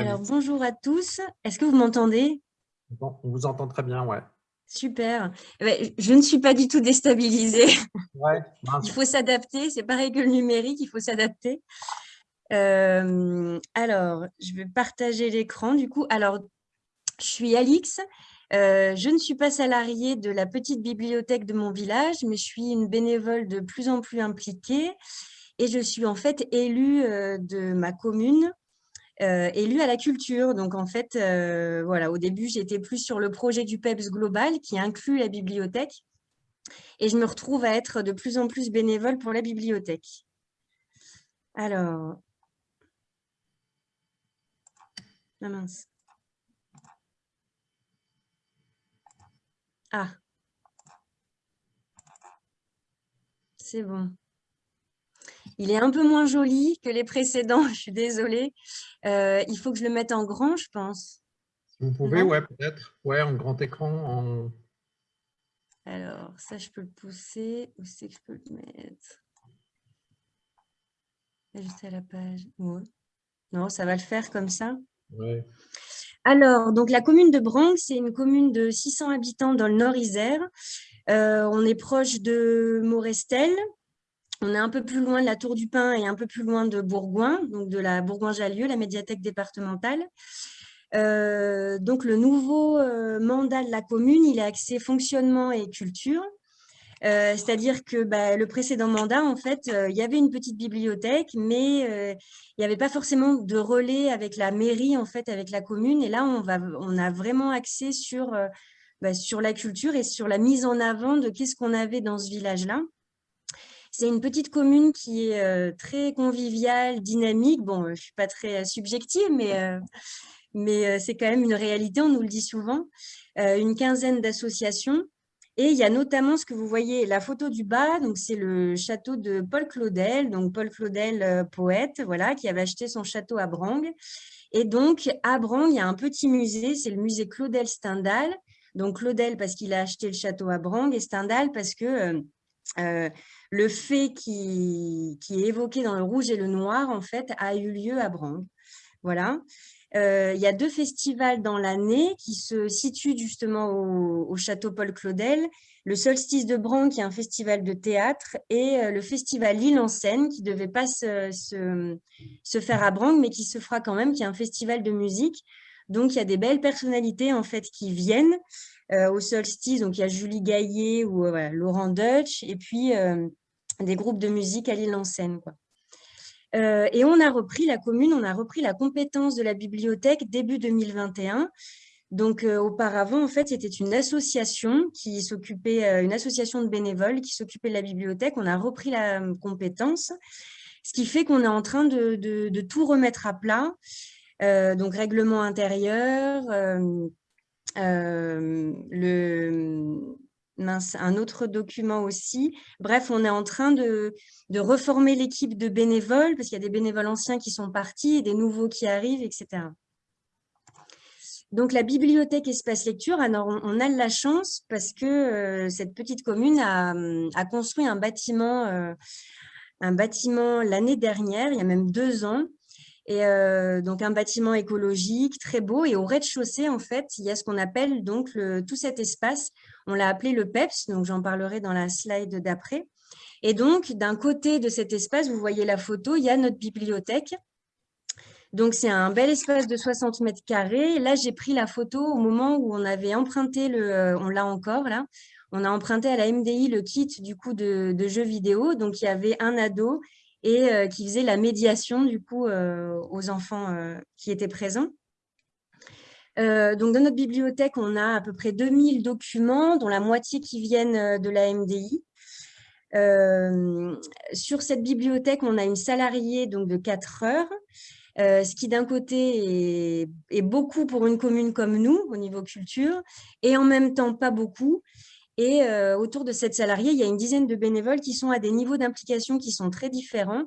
Alors, bonjour à tous. Est-ce que vous m'entendez? On vous entend très bien, ouais. Super. Eh ben, je ne suis pas du tout déstabilisée. il faut s'adapter. C'est pareil que le numérique, il faut s'adapter. Euh, alors, je vais partager l'écran du coup. Alors, je suis Alix. Euh, je ne suis pas salariée de la petite bibliothèque de mon village, mais je suis une bénévole de plus en plus impliquée et je suis en fait élue euh, de ma commune euh, élue à la culture. Donc, en fait, euh, voilà, au début, j'étais plus sur le projet du PEPS global qui inclut la bibliothèque. Et je me retrouve à être de plus en plus bénévole pour la bibliothèque. Alors... Ah mince. Ah. C'est bon. Il est un peu moins joli que les précédents, je suis désolée. Euh, il faut que je le mette en grand, je pense. vous pouvez, ouais, peut-être. Ouais, en grand écran. Alors, ça, je peux le pousser. Où c'est que je peux le mettre? Juste à la page. Non, ça va le faire comme ça. Ouais. Alors, donc la commune de Branc, c'est une commune de 600 habitants dans le Nord-Isère. Euh, on est proche de Morestel, on est un peu plus loin de la Tour du Pin et un peu plus loin de Bourgoin, donc de la Bourgoin-Jallieu, la médiathèque départementale. Euh, donc, le nouveau euh, mandat de la commune, il est axé fonctionnement et culture. Euh, c'est-à-dire que bah, le précédent mandat, en fait, il y avait une petite bibliothèque, mais il n'y avait pas forcément de relais avec la mairie, en fait, avec la commune. Et là, on, va, a vraiment axé sur, bah, sur la culture et sur la mise en avant de qu'est-ce qu'on avait dans ce village-là. C'est une petite commune qui est euh, très conviviale, dynamique. Bon, euh, je ne suis pas très euh, subjective, mais, mais c'est quand même une réalité, on nous le dit souvent. une quinzaine d'associations. Et il y a notamment ce que vous voyez, la photo du bas, donc c'est le château de Paul Claudel, donc Paul Claudel, poète, voilà, qui avait acheté son château à Brang. Et donc, à Brang, il y a un petit musée, c'est le musée Claudel Stendhal. Donc, Claudel parce qu'il a acheté le château à Brang et Stendhal parce que le fait qui, est évoqué dans le rouge et le noir, en fait, a eu lieu à Brang. Voilà. Euh, il y a deux festivals dans l'année qui se situent justement au, château Paul Claudel. Le Solstice de Brang, qui est un festival de théâtre, et euh, le festival L'île en scène, qui ne devait pas se, faire à Brang, mais qui se fera quand même, qui est un festival de musique. Donc, il y a des belles personnalités en fait qui viennent euh, au solstice. Donc, il y a Julie Gaillet ou Laurent Deutsch, et puis des groupes de musique à l'île en Seine. Euh, et on a repris, la commune, on a repris la compétence de la bibliothèque début 2021. Donc, euh, auparavant, en fait, c'était une association qui s'occupait, euh, une association de bénévoles qui s'occupait de la bibliothèque. On a repris la compétence, ce qui fait qu'on est en train de, de, tout remettre à plat. donc, règlement intérieur, le, un autre document aussi. Bref, on est en train de, reformer l'équipe de bénévoles, parce qu'il y a des bénévoles anciens qui sont partis et des nouveaux qui arrivent, etc. Donc, la bibliothèque Espace Lecture, on, a de la chance parce que euh, cette petite commune a, construit un bâtiment, euh, un bâtiment l'année dernière, il y a même deux ans, et euh, donc un bâtiment écologique très beau. Et au rez-de-chaussée, en fait, il y a ce qu'on appelle donc tout cet espace on l'a appelé le PEPS, donc j'en parlerai dans la slide d'après. Et donc, d'un côté de cet espace, vous voyez la photo, il y a notre bibliothèque. Donc, c'est un bel espace de 60 mètres carrés. Là, j'ai pris la photo au moment où on avait emprunté, le, euh, on l'a encore là, on a emprunté à la MDI le kit du coup de, jeux vidéo. Donc, il y avait un ado et euh, qui faisait la médiation du coup euh, aux enfants qui étaient présents. Euh, donc, dans notre bibliothèque, on a à peu près 2000 documents, dont la moitié qui viennent euh, de la MDI. Euh, sur cette bibliothèque, on a une salariée donc, de 4 heures, ce qui d'un côté est, beaucoup pour une commune comme nous, au niveau culture, et en même temps pas beaucoup. Et autour de cette salariée, il y a une dizaine de bénévoles qui sont à des niveaux d'implication qui sont très différents.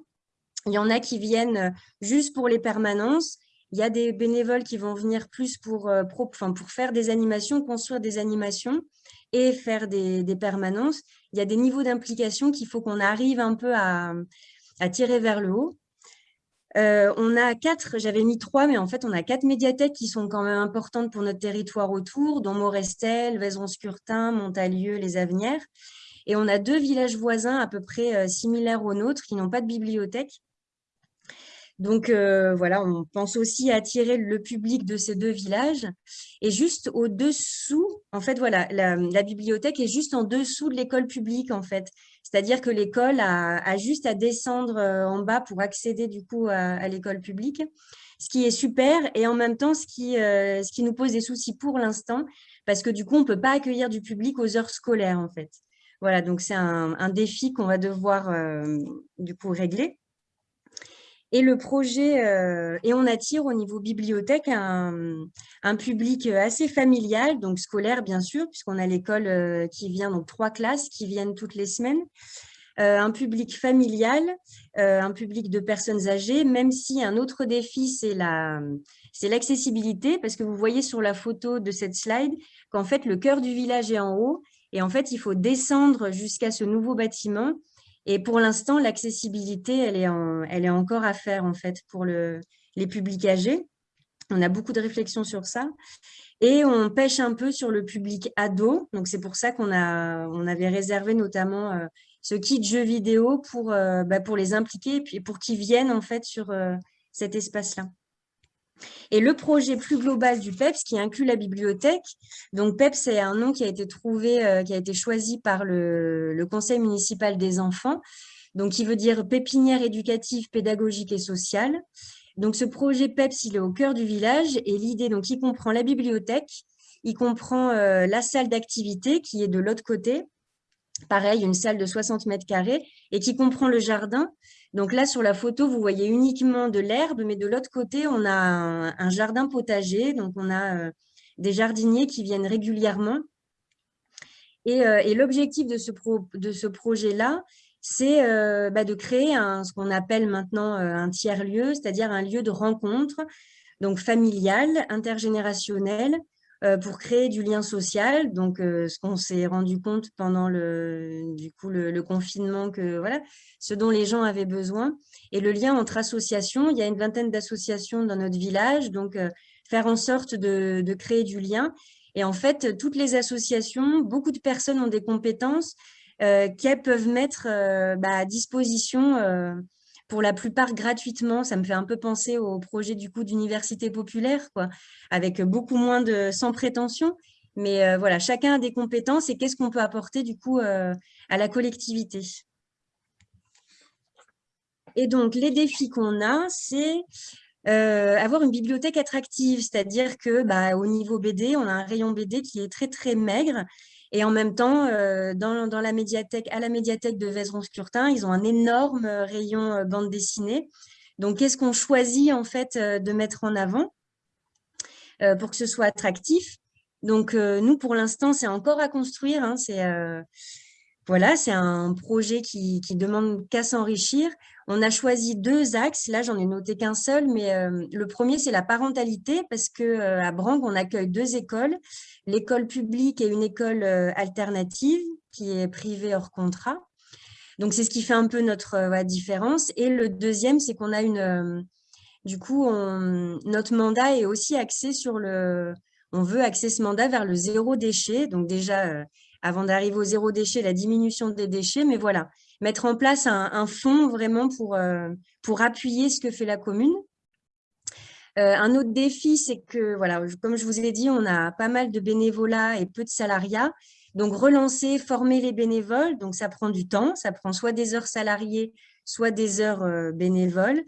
Il y en a qui viennent juste pour les permanences, il y a des bénévoles qui vont venir plus pour, euh, pour faire des animations, construire des animations et faire des, permanences. Il y a des niveaux d'implication qu'il faut qu'on arrive un peu à, tirer vers le haut. On a quatre, j'avais mis trois, mais en fait, on a quatre médiathèques qui sont quand même importantes pour notre territoire autour, dont Morestel, Vaison-Scurtin, Montalieu, Les Avenières. Et on a deux villages voisins à peu près similaires aux nôtres qui n'ont pas de bibliothèque. Donc euh, voilà, on pense aussi attirer le public de ces deux villages. Et juste au-dessous, en fait, voilà, la, bibliothèque est juste en dessous de l'école publique, en fait. C'est-à-dire que l'école a, juste à descendre euh, en bas pour accéder du coup à, l'école publique, ce qui est super et en même temps ce qui, euh, ce qui nous pose des soucis pour l'instant, parce que du coup, on ne peut pas accueillir du public aux heures scolaires, en fait. Voilà, donc c'est un, défi qu'on va devoir du coup régler. Et le projet, euh, et on attire au niveau bibliothèque un, public assez familial, donc scolaire bien sûr, puisqu'on a l'école euh, qui vient, donc trois classes qui viennent toutes les semaines, euh, un public familial, un public de personnes âgées, même si un autre défi, c'est l'accessibilité, parce que vous voyez sur la photo de cette slide qu'en fait, le cœur du village est en haut, et en fait, il faut descendre jusqu'à ce nouveau bâtiment, et pour l'instant, l'accessibilité, elle, est encore à faire en fait pour le, les publics âgés. On a beaucoup de réflexions sur ça. Et on pêche un peu sur le public ado. Donc, c'est pour ça qu'on on avait réservé notamment euh, ce kit jeux vidéo pour, euh, bah, pour les impliquer et pour qu'ils viennent en fait sur euh, cet espace-là. Et le projet plus global du PEPS qui inclut la bibliothèque, donc PEPS c'est un nom qui a été trouvé, euh, qui a été choisi par le, conseil municipal des enfants, donc qui veut dire pépinière éducative, pédagogique et sociale. Donc ce projet PEPS, il est au cœur du village et l'idée, donc il comprend la bibliothèque, il comprend euh, la salle d'activité qui est de l'autre côté, pareil, une salle de 60 mètres carrés et qui comprend le jardin. Donc là, sur la photo, vous voyez uniquement de l'herbe, mais de l'autre côté, on a un, jardin potager. Donc, on a euh, des jardiniers qui viennent régulièrement. Et, euh, l'objectif de ce, projet-là, c'est euh, bah, de créer ce qu'on appelle maintenant un tiers-lieu, c'est-à-dire un lieu de rencontre, donc familial, intergénérationnel, pour créer du lien social. Donc, euh, ce qu'on s'est rendu compte pendant le, du coup, le, confinement, que voilà, ce dont les gens avaient besoin. Et le lien entre associations, il y a une vingtaine d'associations dans notre village, donc euh, faire en sorte de, créer du lien. Et en fait, toutes les associations, beaucoup de personnes ont des compétences qu'elles peuvent mettre bah, à disposition pour la plupart gratuitement. Ça me fait un peu penser au projet du coup d'université populaire, quoi, avec beaucoup moins de sans prétention. Mais euh, voilà, chacun a des compétences et qu'est-ce qu'on peut apporter du coup euh, à la collectivité? Et donc, les défis qu'on a, c'est euh, avoir une bibliothèque attractive, c'est-à-dire que bah, au niveau BD, on a un rayon BD qui est très très maigre et en même temps, euh, dans, la médiathèque, à la médiathèque de Vézeron-Scurtin, ils ont un énorme euh, rayon euh, bande dessinée. Donc, qu'est-ce qu'on choisit en fait de mettre en avant pour que ce soit attractif? Donc, nous, pour l'instant, c'est encore à construire. Hein, c'est voilà, un projet qui, qui demande qu'à s'enrichir. On a choisi deux axes. Là, j'en ai noté qu'un seul, mais euh, le premier, c'est la parentalité, parce que euh, on accueille deux écoles, l'école publique et une école euh, alternative qui est privée hors contrat. Donc, c'est ce qui fait un peu notre différence. Et le deuxième, c'est qu'on a une... du coup, notre mandat est aussi axé sur le... On veut axer ce mandat vers le zéro déchet. Donc, déjà, avant d'arriver au zéro déchet, la diminution des déchets. Mais voilà, mettre en place un, fonds vraiment pour, euh, pour appuyer ce que fait la commune. Euh, un autre défi, c'est que, voilà, comme je vous ai dit, on a pas mal de bénévolat et peu de salariat. Donc, relancer, former les bénévoles, ça prend du temps, ça prend soit des heures salariées, soit des heures euh, bénévoles.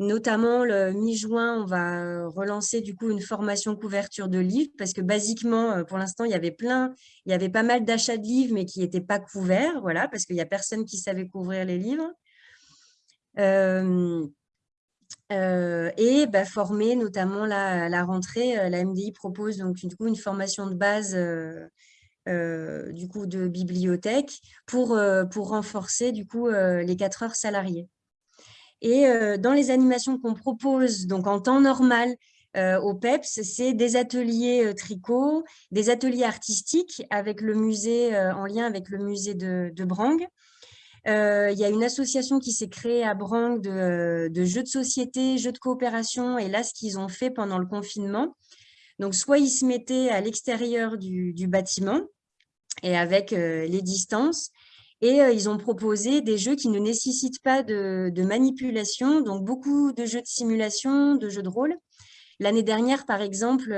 Notamment, le mi-juin, on va relancer du coup une formation couverture de livres parce que basiquement, euh, pour l'instant, il y avait plein, il y avait pas mal d'achats de livres mais qui n'étaient pas couverts, voilà, parce qu'il n'y a personne qui savait couvrir les livres. Euh, euh, et bah, former notamment la, la rentrée, la MDI propose donc une formation de base du coup de bibliothèque pour, pour renforcer du coup les quatre heures salariées. Et euh, dans les animations qu'on propose, donc en temps normal, euh, au PEPS, c'est des ateliers euh, tricot, des ateliers artistiques avec le musée, en lien avec le musée de, de Brang, il y a une association qui s'est créée à Brang de, jeux de société, jeux de coopération. Et là, ce qu'ils ont fait pendant le confinement, donc soit ils se mettaient à l'extérieur du, bâtiment et avec les distances, et ils ont proposé des jeux qui ne nécessitent pas de, manipulation, donc beaucoup de jeux de simulation, de jeux de rôle. L'année dernière, par exemple,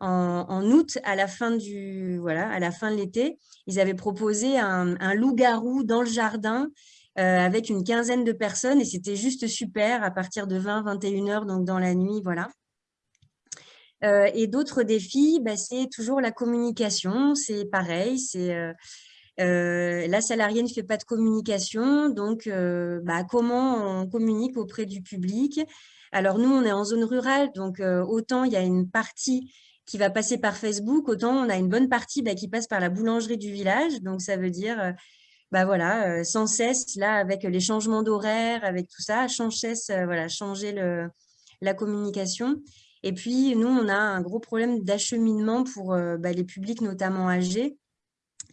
en, août, à la fin du voilà, à la fin de l'été, ils avaient proposé un, loup-garou dans le jardin avec une quinzaine de personnes et c'était juste super à partir de 20-21 heures, donc dans la nuit, voilà. et d'autres défis, bah, c'est toujours la communication, c'est pareil, c'est euh, la salariée ne fait pas de communication, donc euh, bah, comment on communique auprès du public? Alors nous, on est en zone rurale, donc euh, autant il y a une partie qui va passer par Facebook, autant on a une bonne partie bah, qui passe par la boulangerie du village, donc ça veut dire bah voilà, sans cesse, là, avec les changements d'horaire, avec tout ça, sans cesse, voilà, changer la communication. Et puis, nous, on a un gros problème d'acheminement pour les publics, notamment âgés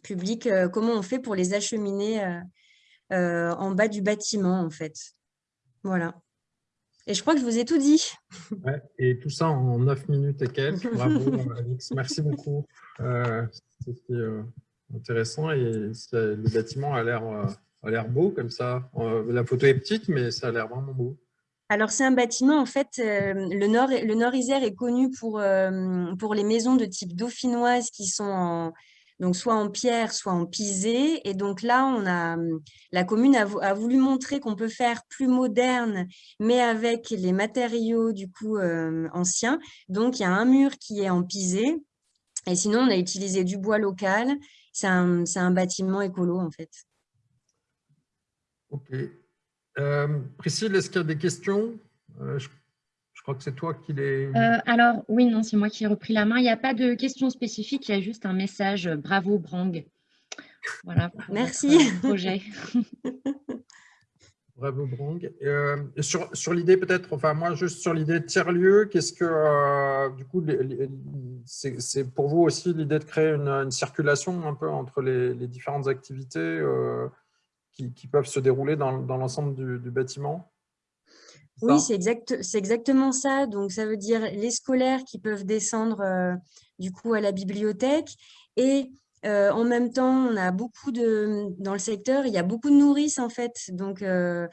public, euh, comment on fait pour les acheminer euh, euh, en bas du bâtiment, en fait. Voilà. Et je crois que je vous ai tout dit. et tout ça en 9 minutes et quelques. Bravo, Alix. Merci beaucoup. C'était intéressant et le bâtiment a l'air beau comme ça. la photo est petite, mais ça a l'air vraiment beau. Alors, c'est un bâtiment, en fait, le, nord, le Nord-Isère est connu pour, pour les maisons de type dauphinoise qui sont en, donc soit en pierre, soit en pisé. Et donc là, on a, la commune a, voulu montrer qu'on peut faire plus moderne, mais avec les matériaux du coup euh, anciens. Donc il y a un mur qui est en pisé, et sinon on a utilisé du bois local. C'est un, un, bâtiment écolo en fait. Ok. Euh, Priscille, est-ce qu'il y a des questions? Euh, crois que c'est toi qui les… Euh, alors, oui, non, c'est moi qui ai repris la main. Il n'y a pas de questions spécifiques, il y a juste un message euh, « Bravo, Brang ». Voilà. Merci. Projet. Bravo, Brang. Euh, sur, sur l'idée peut-être, enfin moi, juste sur l'idée de tiers-lieu, qu'est-ce que, du coup, c'est pour vous aussi l'idée de créer une, circulation un peu entre les, différentes activités qui, peuvent se dérouler dans, l'ensemble du bâtiment? Oui, c'est exact, exactement ça. Donc, ça veut dire les scolaires qui peuvent descendre euh, du coup à la bibliothèque et euh, en même temps, on a beaucoup de, dans le secteur, il y a beaucoup de nourrices en fait. Donc, euh,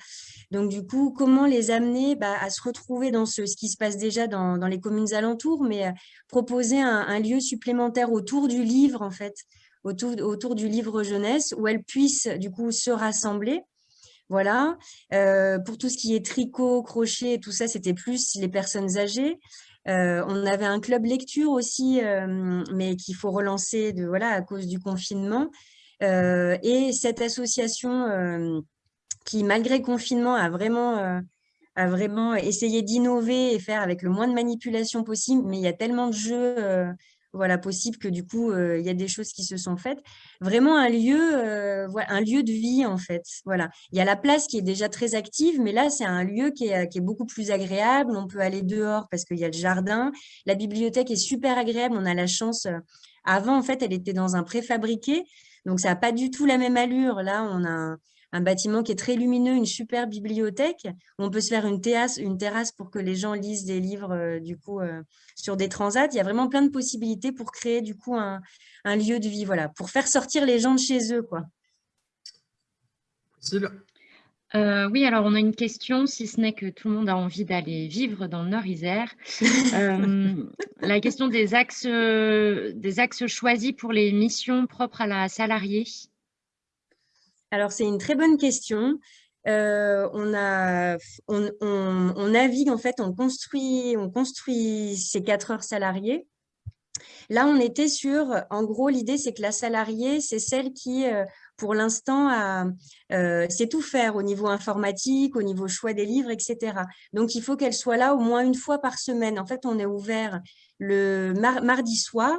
donc du coup, comment les amener bah, à se retrouver dans ce, ce, qui se passe déjà dans, dans les communes alentours, mais proposer un, un, lieu supplémentaire autour du livre en fait, autour, autour du livre jeunesse, où elles puissent du coup se rassembler voilà. Euh, pour tout ce qui est tricot, crochet, tout ça, c'était plus les personnes âgées. Euh, on avait un club lecture aussi, euh, mais qu'il faut relancer de, voilà, à cause du confinement. et cette association qui, malgré confinement, a vraiment essayé d'innover et faire avec le moins de manipulation possible, mais il y a tellement de jeux voilà, possible que du coup, euh, il y a des choses qui se sont faites. Vraiment un lieu, euh, un lieu de vie, en fait. Voilà. Il y a la place qui est déjà très active, mais là, c'est un lieu qui est, qui est, beaucoup plus agréable. On peut aller dehors parce qu'il y a le jardin. La bibliothèque est super agréable. On a la chance. Euh, avant, en fait, elle était dans un préfabriqué. Donc, ça n'a pas du tout la même allure. Là, on a un bâtiment qui est très lumineux, une super bibliothèque. on peut se faire une terrasse, une terrasse pour que les gens lisent des livres euh, du coup euh, sur des transats. Il y a vraiment plein de possibilités pour créer du coup un, lieu de vie, voilà, pour faire sortir les gens de chez eux, quoi. Euh, oui, alors on a une question, si ce n'est que tout le monde a envie d'aller vivre dans le Nord-Isère. la question des axes, des axes choisis pour les missions propres à la salariée. Alors, c'est une très bonne question. Euh, on, navigue, en fait, on construit, on construit ces quatre heures salariées. Là, on était sur, en gros, l'idée, c'est que la salariée, c'est celle qui, euh, pour l'instant, euh, sait tout faire au niveau informatique, au niveau choix des livres, etc. Donc, il faut qu'elle soit là au moins une fois par semaine. En fait, on est ouvert le mardi soir.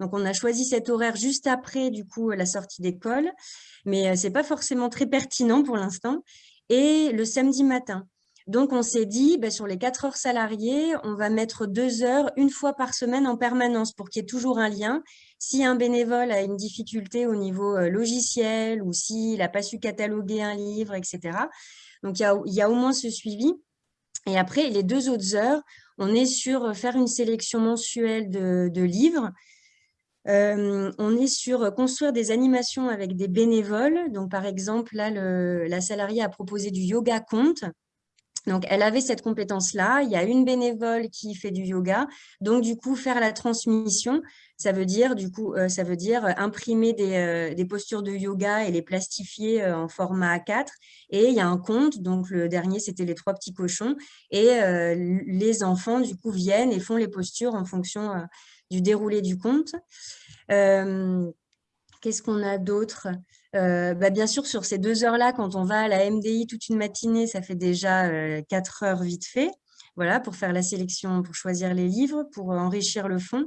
Donc, on a choisi cet horaire juste après, du coup, la sortie d'école mais ce n'est pas forcément très pertinent pour l'instant. Et le samedi matin. Donc, on s'est dit, bah, sur les quatre heures salariées, on va mettre deux heures, une fois par semaine en permanence pour qu'il y ait toujours un lien. Si un bénévole a une difficulté au niveau euh, logiciel ou s'il n'a pas su cataloguer un livre, etc. Donc, il y, a, au moins ce suivi. Et après, les deux autres heures, on est sur euh, faire une sélection mensuelle de, livres. Euh, on est sur construire des animations avec des bénévoles. Donc, par exemple, là, la salariée a proposé du yoga compte. Donc, elle avait cette compétence-là. Il y a une bénévole qui fait du yoga. Donc, du coup, faire la transmission, ça veut dire, du coup, euh, ça veut dire imprimer euh, des, postures de yoga et les plastifier en format A4. Et il y a un compte. Donc, le dernier, c'était les trois petits cochons. Et les enfants, du coup, viennent et font les postures en fonction du déroulé du compte. Qu'est-ce qu'on a d'autre? Euh, bah, Bien sûr, sur ces deux heures-là, quand on va à la MDI toute une matinée, ça fait déjà euh, quatre heures vite fait, voilà, pour faire la sélection, pour choisir les livres, pour enrichir le fond.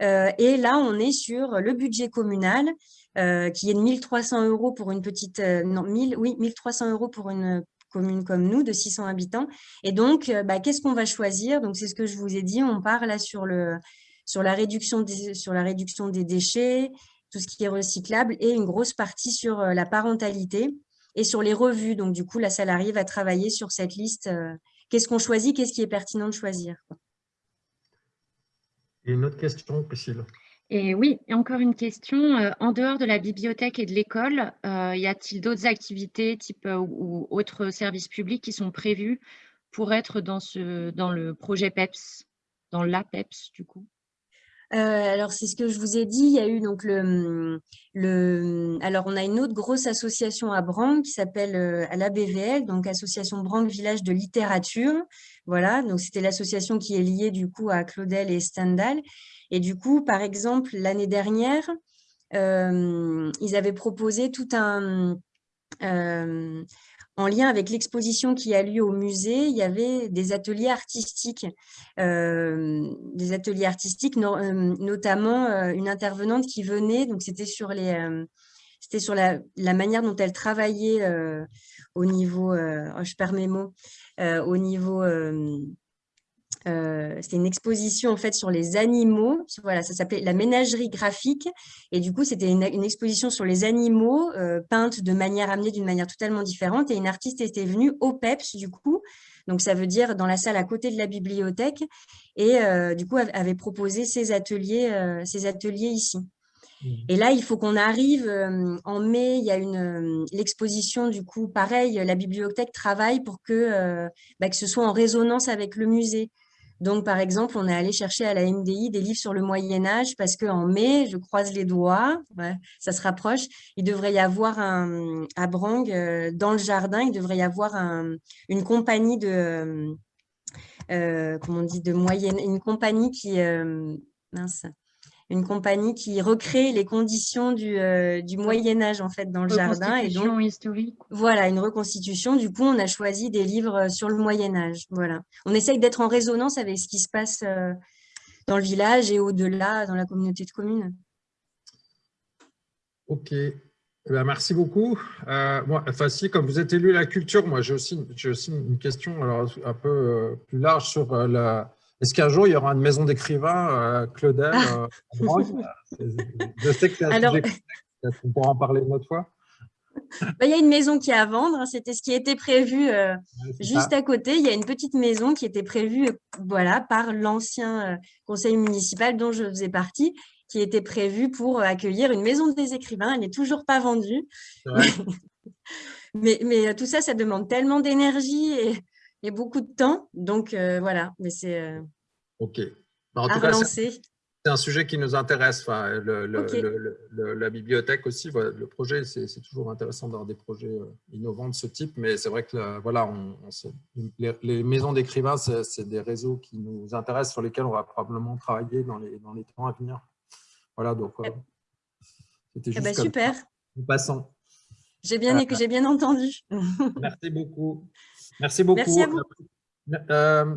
Euh, et là, on est sur le budget communal, qui est de 1300 euros pour une petite... non, 1000, oui, 1300 euros pour une commune comme nous, de 600 habitants. Et donc, bah, qu'est-ce qu'on va choisir? Donc, c'est ce que je vous ai dit, on part là sur, le, sur, la, réduction des, sur la réduction des déchets, tout ce qui est recyclable, et une grosse partie sur euh, la parentalité et sur les revues. Donc, du coup, la salariée va travailler sur cette liste. Euh, qu'est-ce qu'on choisit Qu'est-ce qui est pertinent de choisir Et une autre question, Priscille? Et oui, encore une question. Euh, en dehors de la bibliothèque et de l'école, y a-t-il d'autres activités type ou, autres services publics qui sont prévus pour être dans, ce, dans le projet PEPS, dans l'APEPS du coup? euh, alors, c'est ce que je vous ai dit. Il y a eu donc le, le alors on a une autre grosse association à Branc qui s'appelle euh, la BVL, donc Association Branc Village de Littérature. Voilà, donc c'était l'association qui est liée du coup à Claudel et Stendhal. Et du coup, par exemple, l'année dernière, euh, ils avaient proposé tout un en lien avec l'exposition qui a lieu au musée, il y avait des ateliers artistiques, euh, des ateliers artistiques, euh, notamment euh, une intervenante qui venait, donc c'était sur les, sur la, la, manière dont elle travaillait au niveau, oh, je perds mes mots, au niveau euh, c'était une exposition en fait sur les animaux. Voilà, ça s'appelait la ménagerie graphique. Et du coup, c'était une, exposition sur les animaux euh, peintes de manière amenée d'une manière totalement différente. Et une artiste était venue au PEPS du coup. Donc, ça veut dire dans la salle à côté de la bibliothèque. Et euh, du coup, avait proposé ces ateliers, ces ateliers ici. Mmh. Et là, il faut qu'on arrive en mai, il y a une l'exposition du coup, pareil, la bibliothèque travaille pour que, bah, que ce soit en résonance avec le musée. Donc, par exemple, on est allé chercher à la MDI des livres sur le Moyen-Âge parce qu'en mai, je croise les doigts, ça se rapproche, il devrait y avoir un, à Brang, euh, dans le jardin, il devrait y avoir une compagnie de, euh, comment on dit, de moyenne, une compagnie qui, euh, mince, une compagnie qui recrée les conditions du, euh, du Moyen Âge en fait dans le jardin et donc historique. Voilà, une reconstitution. Du coup, on a choisi des livres sur le Moyen Âge. Voilà, on essaye d'être en résonance avec ce qui se passe euh, dans le village et au-delà dans la communauté de communes. Ok, eh ben, merci beaucoup. Euh, moi, enfin, si, comme vous êtes élu à la culture, moi j'ai aussi, aussi une question alors, un peu plus large sur la est-ce qu'un jour, il y aura une maison d'écrivains, euh, Claudel ah. euh, Je sais que c'est un Alors... on pourra en parler une autre fois. Bah, il y a une maison qui est à vendre, hein. c'était ce qui était prévu euh, juste à côté. Il y a une petite maison qui était prévue voilà, par l'ancien conseil municipal dont je faisais partie, qui était prévue pour accueillir une maison des écrivains. Elle n'est toujours pas vendue. mais, mais, tout ça, ça demande tellement d'énergie et, et beaucoup de temps. Donc, euh, voilà, mais c'est euh, OK. En tout cas, c'est un sujet qui nous intéresse. Enfin, le, la bibliothèque aussi, le projet, c'est toujours intéressant d'avoir des projets euh, innovants de ce type, mais c'est vrai que voilà, on, les, maisons d'écrivains, c'est des réseaux qui nous intéressent, sur lesquels on va probablement travailler dans les, dans les temps à venir. Voilà, donc c'était eh ben, super. Nous passons. J'ai bien, j'ai bien entendu. Merci beaucoup. Merci beaucoup. Merci à vous. Euh,